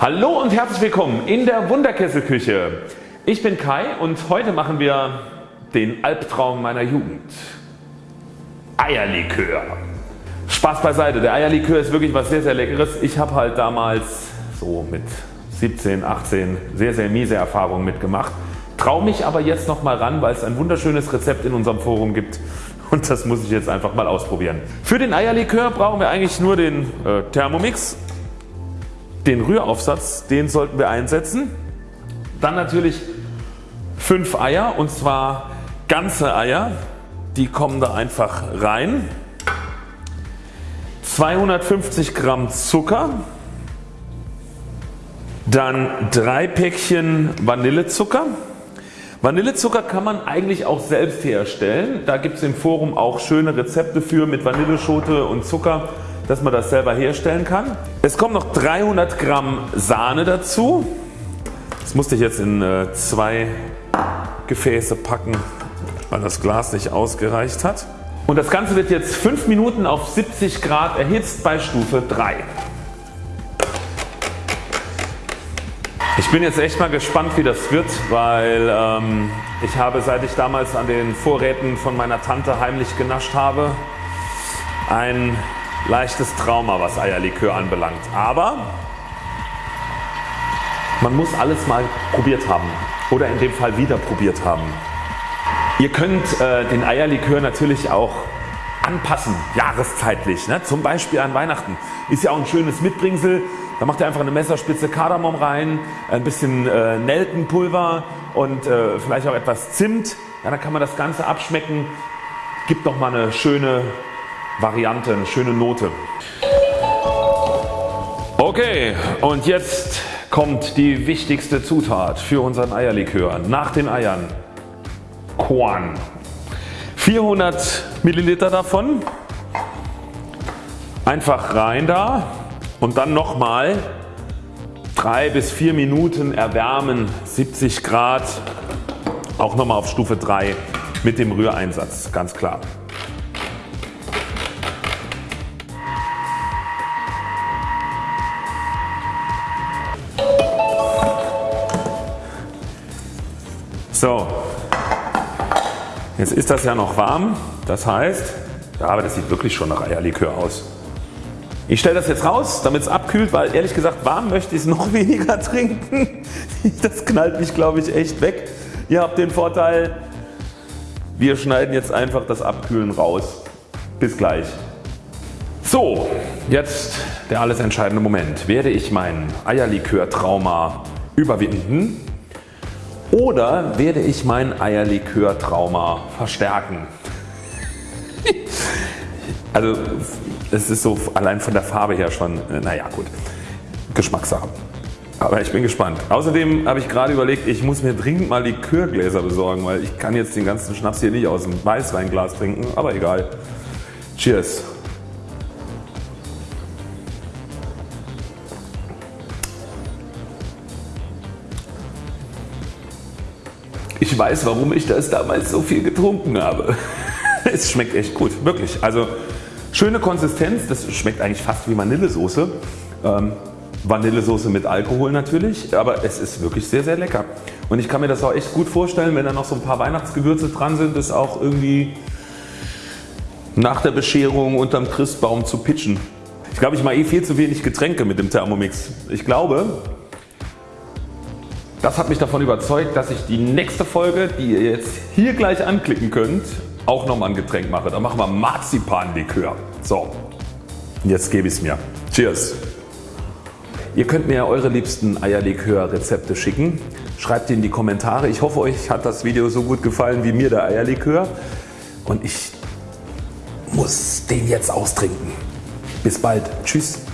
Hallo und herzlich willkommen in der Wunderkesselküche. Ich bin Kai und heute machen wir den Albtraum meiner Jugend. Eierlikör. Spaß beiseite, der Eierlikör ist wirklich was sehr sehr leckeres. Ich habe halt damals so mit 17, 18 sehr sehr miese Erfahrungen mitgemacht. Trau mich aber jetzt noch mal ran, weil es ein wunderschönes Rezept in unserem Forum gibt und das muss ich jetzt einfach mal ausprobieren. Für den Eierlikör brauchen wir eigentlich nur den äh, Thermomix den Rühraufsatz, den sollten wir einsetzen. Dann natürlich 5 Eier und zwar ganze Eier, die kommen da einfach rein. 250 Gramm Zucker, dann 3 Päckchen Vanillezucker. Vanillezucker kann man eigentlich auch selbst herstellen. Da gibt es im Forum auch schöne Rezepte für mit Vanilleschote und Zucker dass man das selber herstellen kann. Es kommen noch 300 Gramm Sahne dazu. Das musste ich jetzt in äh, zwei Gefäße packen, weil das Glas nicht ausgereicht hat. Und das Ganze wird jetzt 5 Minuten auf 70 Grad erhitzt bei Stufe 3. Ich bin jetzt echt mal gespannt wie das wird, weil ähm, ich habe seit ich damals an den Vorräten von meiner Tante heimlich genascht habe, ein leichtes Trauma was Eierlikör anbelangt. Aber man muss alles mal probiert haben oder in dem Fall wieder probiert haben. Ihr könnt äh, den Eierlikör natürlich auch anpassen, jahreszeitlich. Ne? Zum Beispiel an Weihnachten. Ist ja auch ein schönes Mitbringsel. Da macht ihr einfach eine Messerspitze Kardamom rein, ein bisschen äh, Nelkenpulver und äh, vielleicht auch etwas Zimt. Ja, dann kann man das Ganze abschmecken. Gibt nochmal eine schöne Variante, eine schöne Note. Okay und jetzt kommt die wichtigste Zutat für unseren Eierlikör nach den Eiern. Korn. 400 Milliliter davon. Einfach rein da und dann nochmal 3 bis 4 Minuten erwärmen 70 Grad auch nochmal auf Stufe 3 mit dem Rühreinsatz ganz klar. So, jetzt ist das ja noch warm, das heißt, ja aber das sieht wirklich schon nach Eierlikör aus. Ich stelle das jetzt raus damit es abkühlt, weil ehrlich gesagt warm möchte ich es noch weniger trinken. Das knallt mich glaube ich echt weg. Ihr habt den Vorteil, wir schneiden jetzt einfach das Abkühlen raus. Bis gleich. So, jetzt der alles entscheidende Moment. Werde ich mein Eierlikör-Trauma überwinden oder werde ich mein Eierlikör-Trauma verstärken? also es ist so allein von der Farbe her schon, äh, naja gut, Geschmackssache. Aber ich bin gespannt. Außerdem habe ich gerade überlegt, ich muss mir dringend mal Likörgläser besorgen, weil ich kann jetzt den ganzen Schnaps hier nicht aus dem Weißweinglas trinken, aber egal. Cheers. Ich weiß warum ich das damals so viel getrunken habe. es schmeckt echt gut, wirklich. Also schöne Konsistenz, das schmeckt eigentlich fast wie Vanillesoße. Ähm, Vanillesoße mit Alkohol natürlich, aber es ist wirklich sehr sehr lecker. Und ich kann mir das auch echt gut vorstellen, wenn da noch so ein paar Weihnachtsgewürze dran sind, das auch irgendwie nach der Bescherung unterm Christbaum zu pitchen. Ich glaube ich mache eh viel zu wenig Getränke mit dem Thermomix. Ich glaube das hat mich davon überzeugt, dass ich die nächste Folge, die ihr jetzt hier gleich anklicken könnt, auch nochmal ein Getränk mache. Da machen wir Marzipanlikör. So, jetzt gebe ich es mir. Cheers! Ihr könnt mir eure liebsten Eierlikör Rezepte schicken. Schreibt die in die Kommentare. Ich hoffe euch hat das Video so gut gefallen wie mir der Eierlikör. Und ich muss den jetzt austrinken. Bis bald. Tschüss.